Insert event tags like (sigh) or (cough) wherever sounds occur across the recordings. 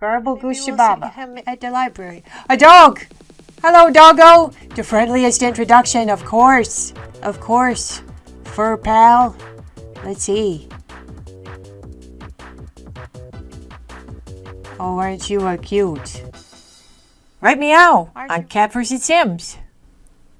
Garble Maybe we'll see Gooshababa. him at the library. A dog! Hello, doggo! The friendliest introduction, of course. Of course. Fur pal. Let's see. Oh, aren't you a cute? Right meow on Cat vs. Sims.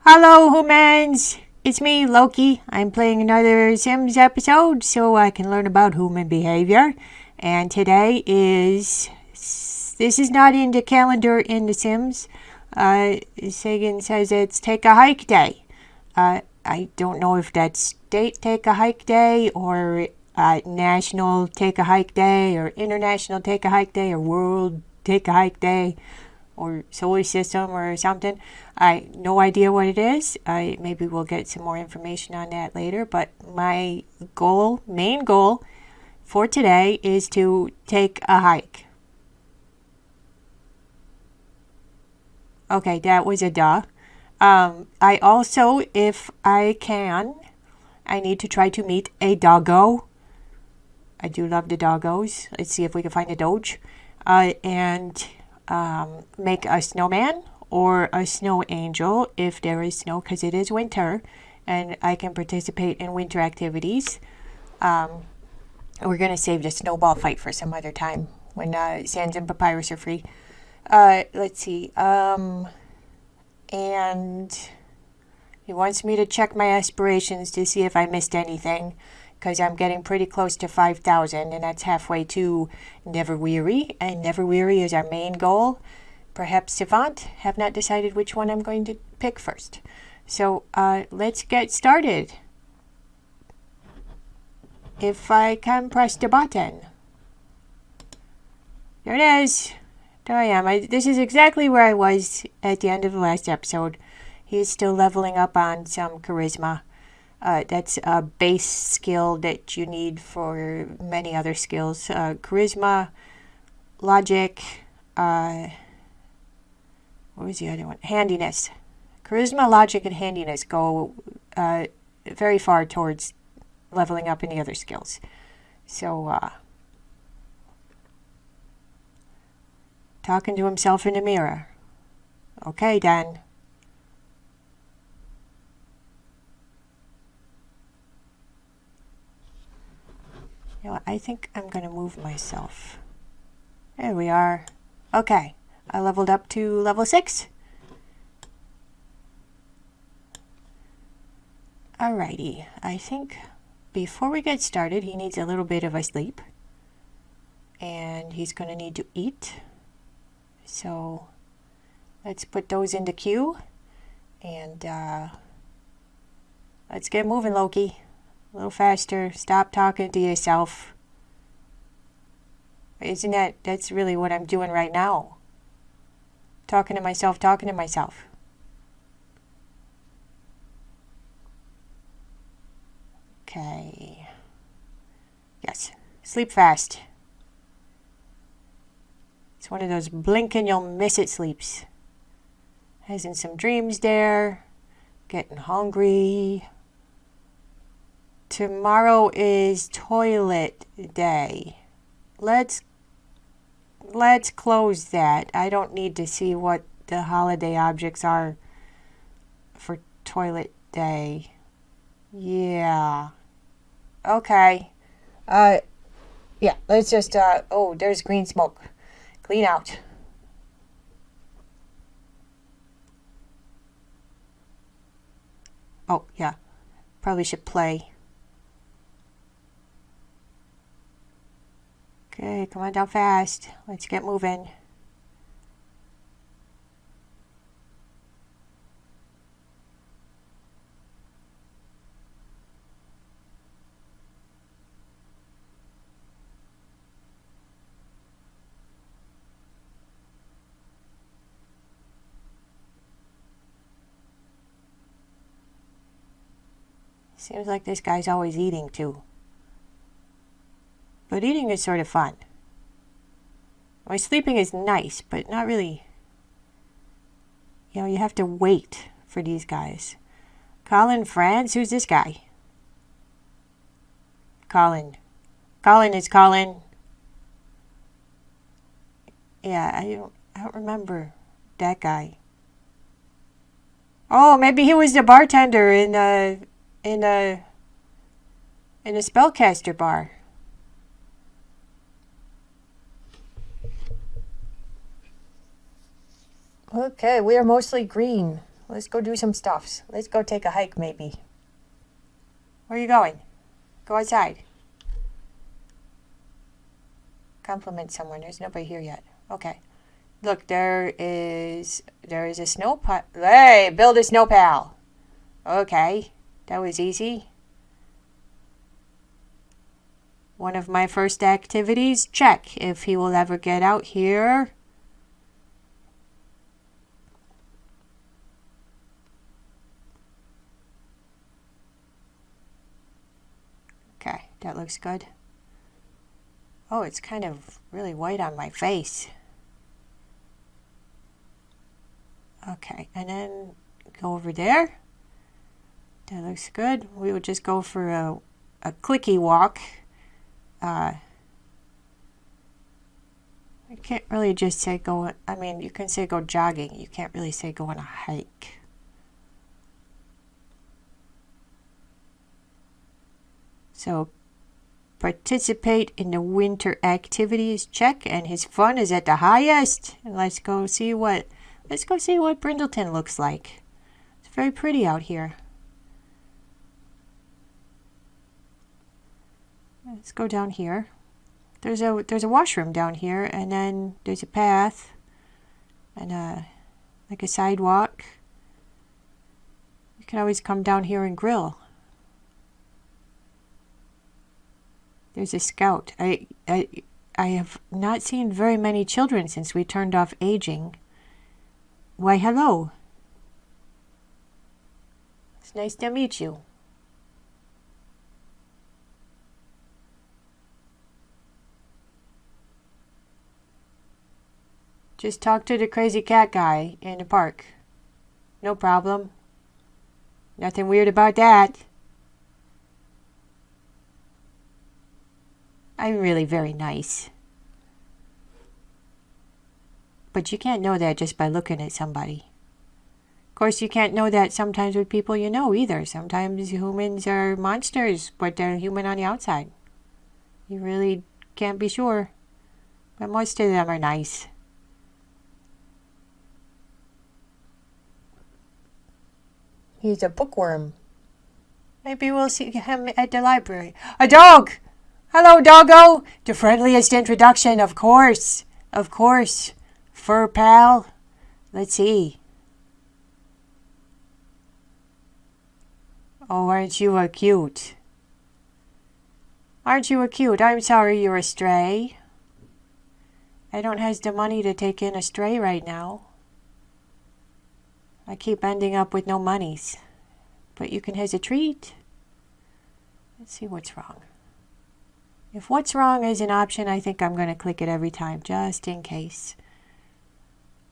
Hello, humans! It's me, Loki. I'm playing another Sims episode so I can learn about human behavior. And today is. This is not in the calendar in The Sims. Uh, Sagan says it's Take a Hike Day. Uh, I don't know if that's State Take a Hike Day or uh, National Take a Hike Day or International Take a Hike Day or World Take a Hike Day or Solar System or something. I no idea what it is. I maybe we'll get some more information on that later. But my goal, main goal for today, is to take a hike. Okay, that was a duh. Um, I also, if I can, I need to try to meet a doggo. I do love the doggos. Let's see if we can find a doge. Uh, and um, make a snowman or a snow angel if there is snow because it is winter and I can participate in winter activities. Um, we're going to save the snowball fight for some other time when uh, Sans and Papyrus are free. Uh, let's see. Um, and he wants me to check my aspirations to see if I missed anything because I'm getting pretty close to 5,000 and that's halfway to Never Weary. And Never Weary is our main goal. Perhaps Savant. Have not decided which one I'm going to pick first. So uh, let's get started. If I can press the button. There it is. There I am. I, this is exactly where I was at the end of the last episode. He's still leveling up on some charisma. Uh, that's a base skill that you need for many other skills. Uh, charisma, logic, uh, what was the other one? Handiness. Charisma, logic, and handiness go uh, very far towards leveling up any other skills. So, talking to himself in the mirror. Okay, then. You know, I think I'm going to move myself. There we are. Okay, I leveled up to level 6. Alrighty, I think before we get started, he needs a little bit of a sleep. And he's going to need to eat. So let's put those into queue. And uh, let's get moving, Loki. A little faster. Stop talking to yourself. Isn't that, that's really what I'm doing right now. Talking to myself, talking to myself. Okay. Yes. Sleep fast. It's one of those blink and you'll miss it sleeps. Has in some dreams there. Getting hungry. Tomorrow is toilet day. Let's let's close that. I don't need to see what the holiday objects are for toilet day. Yeah. Okay. Uh yeah, let's just uh oh, there's green smoke. Clean out. Oh, yeah. Probably should play. Okay, come on down fast. Let's get moving. Seems like this guy's always eating too. But eating is sort of fun. My sleeping is nice, but not really. You know, you have to wait for these guys. Colin France? Who's this guy? Colin. Colin is Colin. Yeah, I don't, I don't remember that guy. Oh, maybe he was the bartender in a in a in a spellcaster bar. Okay, we are mostly green. Let's go do some stuffs. Let's go take a hike, maybe. Where are you going? Go outside. Compliment someone. There's nobody here yet. Okay. Look, there is there is a snow pile. Hey, build a snow pal. Okay, that was easy. One of my first activities. Check if he will ever get out here. Okay, that looks good. Oh, it's kind of really white on my face. Okay, and then go over there. That looks good. We would just go for a, a clicky walk. Uh, I can't really just say go, I mean, you can say go jogging. You can't really say go on a hike. So participate in the winter activities check and his fun is at the highest. Let's go see what let's go see what Brindleton looks like. It's very pretty out here. Let's go down here. There's a there's a washroom down here and then there's a path and a like a sidewalk. You can always come down here and grill. There's a scout. I, I, I have not seen very many children since we turned off aging. Why, hello. It's nice to meet you. Just talk to the crazy cat guy in the park. No problem. Nothing weird about that. I'm really very nice. But you can't know that just by looking at somebody. Of course, you can't know that sometimes with people you know either. Sometimes humans are monsters, but they're human on the outside. You really can't be sure. But most of them are nice. He's a bookworm. Maybe we'll see him at the library. A dog! Hello, doggo! The friendliest introduction, of course. Of course. Fur pal. Let's see. Oh, aren't you a cute? Aren't you a cute? I'm sorry you're a stray. I don't have the money to take in a stray right now. I keep ending up with no monies. But you can have a treat. Let's see what's wrong. If what's wrong is an option, I think I'm going to click it every time, just in case.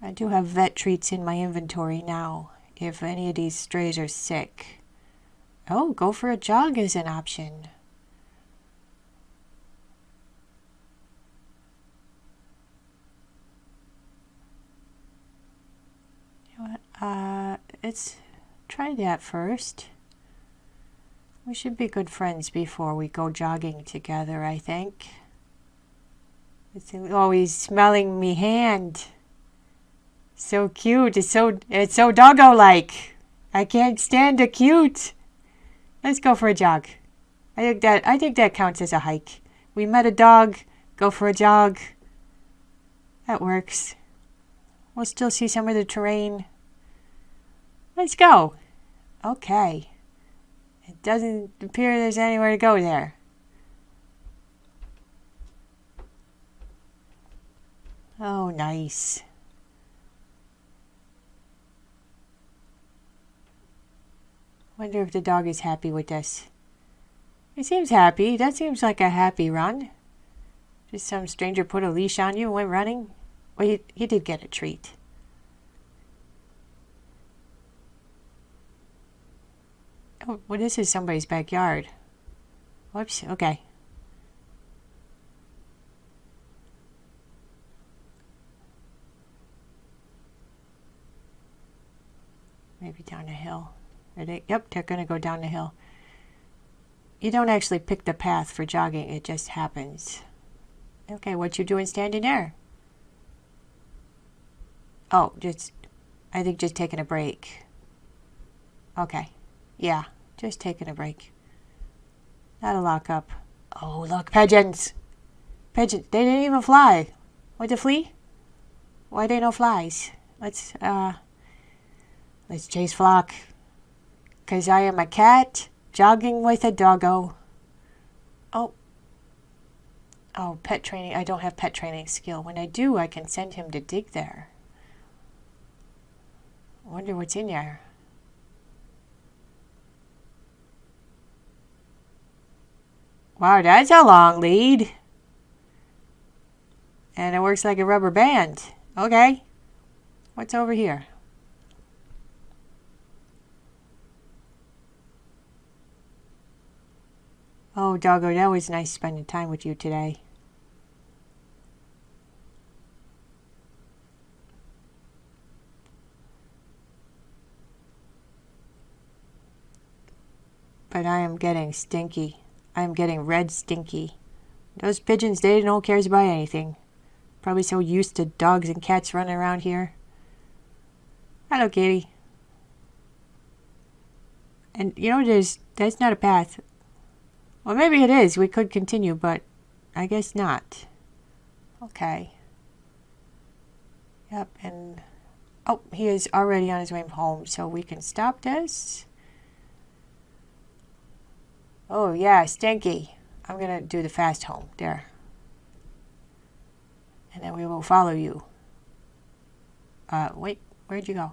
I do have vet treats in my inventory now, if any of these strays are sick. Oh, go for a jog is an option. You know what? Uh, let's try that first. We should be good friends before we go jogging together, I think. It's always smelling me hand. So cute. It's so it's so doggo-like. I can't stand a cute. Let's go for a jog. I think that I think that counts as a hike. We met a dog, go for a jog. That works. We'll still see some of the terrain. Let's go. Okay. It doesn't appear there's anywhere to go there. Oh, nice. Wonder if the dog is happy with this. He seems happy. That seems like a happy run. Just some stranger put a leash on you and went running. Well, he, he did get a treat. Oh, what is this? Somebody's backyard. Whoops. Okay. Maybe down a hill. They, yep, they're going to go down the hill. You don't actually pick the path for jogging. It just happens. Okay, what you doing standing there? Oh, just, I think just taking a break. Okay yeah, just taking a break. Not a lockup. Oh, look, pigeons. Pigeons, they didn't even fly. What, the flee? Why they no flies? Let's, uh, let's chase flock. Cause I am a cat jogging with a doggo. Oh. Oh, pet training. I don't have pet training skill. When I do, I can send him to dig there. Wonder what's in there. Wow, that's a long lead. And it works like a rubber band. Okay. What's over here? Oh, Doggo, that was nice spending time with you today. But I am getting stinky. I am getting red stinky. Those pigeons, they don't cares about anything. Probably so used to dogs and cats running around here. Hello, kitty. And you know, there's that's not a path. Well, maybe it is. We could continue, but I guess not. Okay. Yep, and... Oh, he is already on his way home, so we can stop this. Oh, yeah, Stinky. I'm to do the fast home. There. And then we will follow you. Uh, wait. Where'd you go?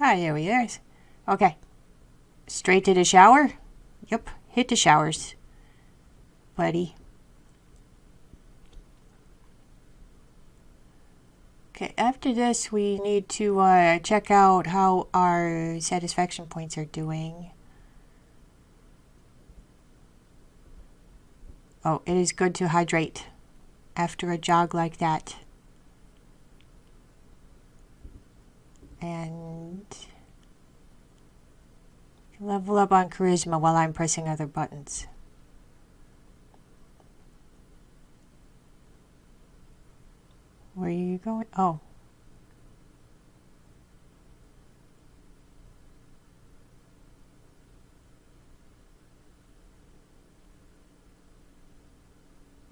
Ah, there he is. Okay. Straight to the shower? Yep, hit the showers, buddy. Okay, after this we need to uh, check out how our satisfaction points are doing. Oh, it is good to hydrate after a jog like that. And Level up on charisma while I'm pressing other buttons. Where are you going? Oh.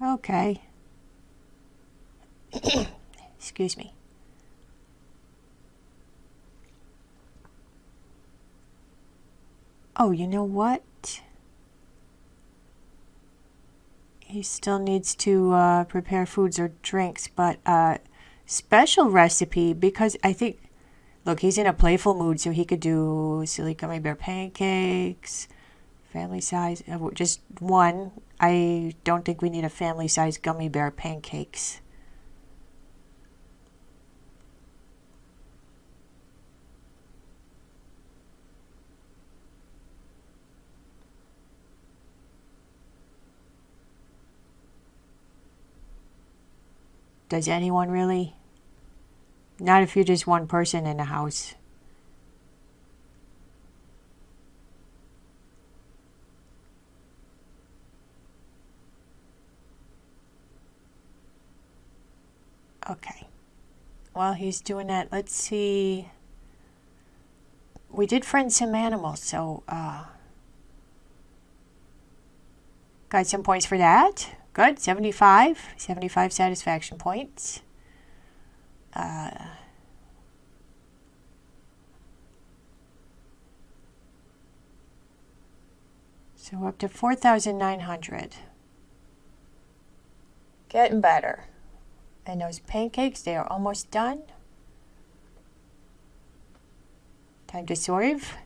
Okay. (coughs) Excuse me. Oh, you know what? He still needs to uh, prepare foods or drinks, but uh, special recipe because I think, look, he's in a playful mood, so he could do silly gummy bear pancakes, family size, uh, just one. I don't think we need a family size gummy bear pancakes. Does anyone really? Not if you're just one person in the house. Okay. While he's doing that, let's see. We did friend some animals, so uh, got some points for that. Good, 75, 75 satisfaction points. Uh, so up to 4,900. Getting better. And those pancakes, they are almost done. Time to serve.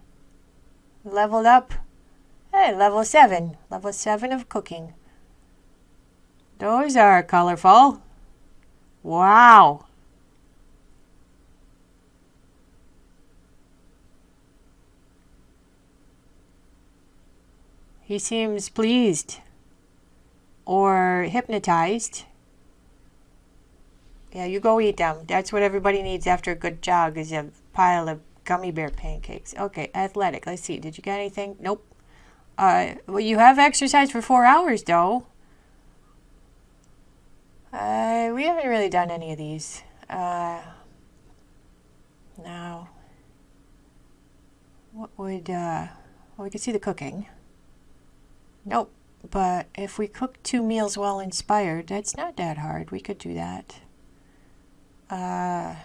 Leveled up. Hey, level 7. Level 7 of cooking. Those are colorful. Wow. He seems pleased or hypnotized. Yeah, you go eat them. That's what everybody needs after a good jog is a pile of gummy bear pancakes. Okay, athletic. Let's see. Did you get anything? Nope. Uh, well, you have exercise for four hours, though. Uh, we haven't really done any of these. Uh, now, what would, uh, well, we could see the cooking. Nope. But if we cook two meals while inspired, that's not that hard. We could do that. Uh,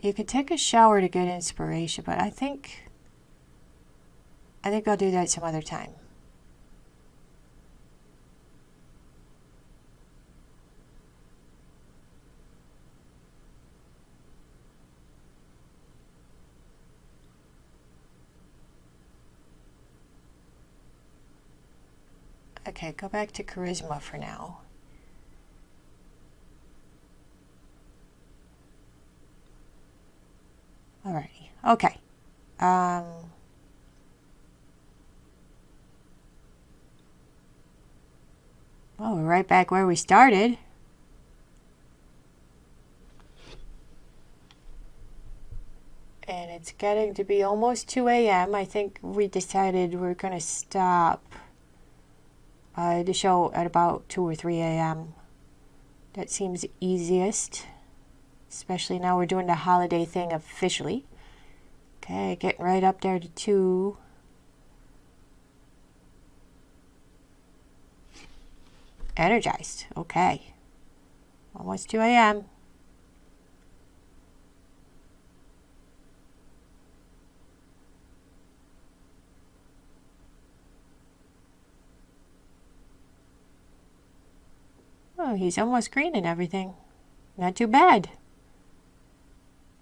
you could take a shower to get inspiration, but I think I think I'll do that some other time. Okay, go back to charisma for now. Alrighty. Okay. Um, well, we're right back where we started. And it's getting to be almost 2 a.m. I think we decided we're going to stop uh, the show at about 2 or 3 a.m. That seems easiest especially now we're doing the holiday thing officially. Okay, getting right up there to 2. Energized. Okay. Almost 2 a.m. Oh, he's almost green and everything. Not too bad.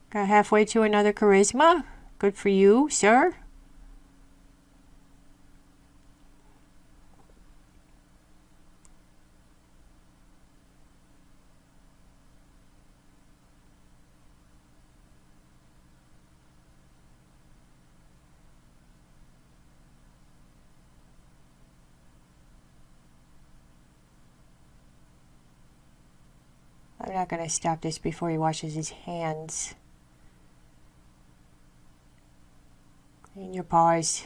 Got halfway to another charisma. Good for you, sir. I'm not going to stop this before he washes his hands. in your paws.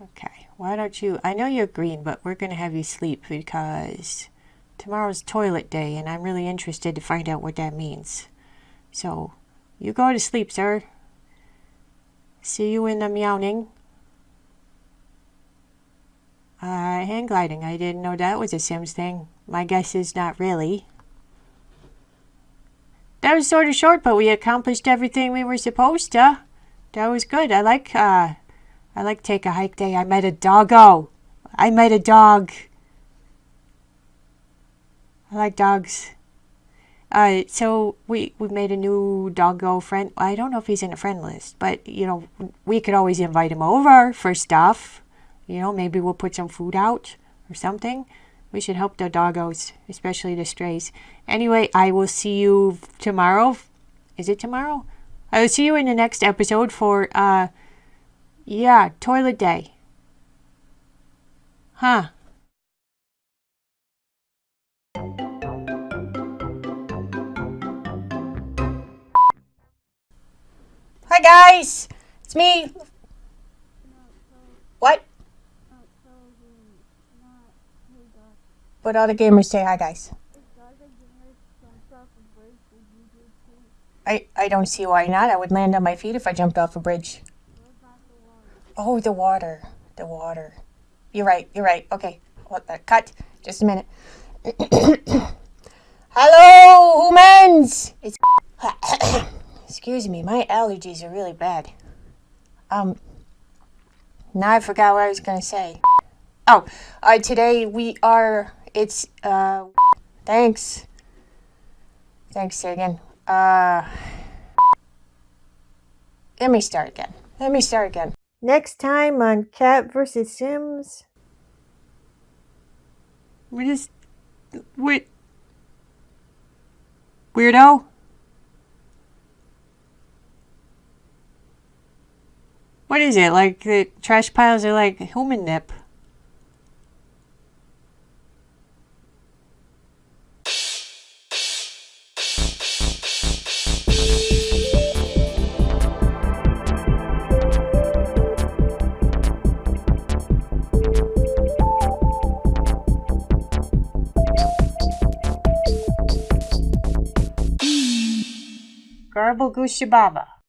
Okay, why don't you, I know you're green, but we're going to have you sleep because tomorrow's toilet day and I'm really interested to find out what that means. So, you go to sleep, sir. See you in the meowing. Uh, hang gliding. I didn't know that was a Sims thing. My guess is not really. That was sort of short, but we accomplished everything we were supposed to. That was good. I like uh I like take a hike day. I met a doggo. I met a dog. I like dogs. Uh, so we we made a new doggo friend. I don't know if he's in a friend list, but you know we could always invite him over for stuff. You know, maybe we'll put some food out or something. We should help the doggos, especially the strays. Anyway, I will see you tomorrow. Is it tomorrow? I will see you in the next episode for, uh, yeah, toilet day. Huh. Hi guys, it's me. What? But all the gamers say hi guys. I, I don't see why not. I would land on my feet if I jumped off a bridge. Oh, the water. The water. You're right. You're right. Okay. What the cut. Just a minute. (coughs) Hello, humans. It's (coughs) excuse me. My allergies are really bad. Um. Now I forgot what I was gonna say. Oh, uh, today we are. It's uh. Thanks. Thanks again. Uh, let me start again. Let me start again. Next time on Cat vs. Sims. We just. Wait. Weirdo? What is it? Like the trash piles are like human nip. Garble Goosey Baba.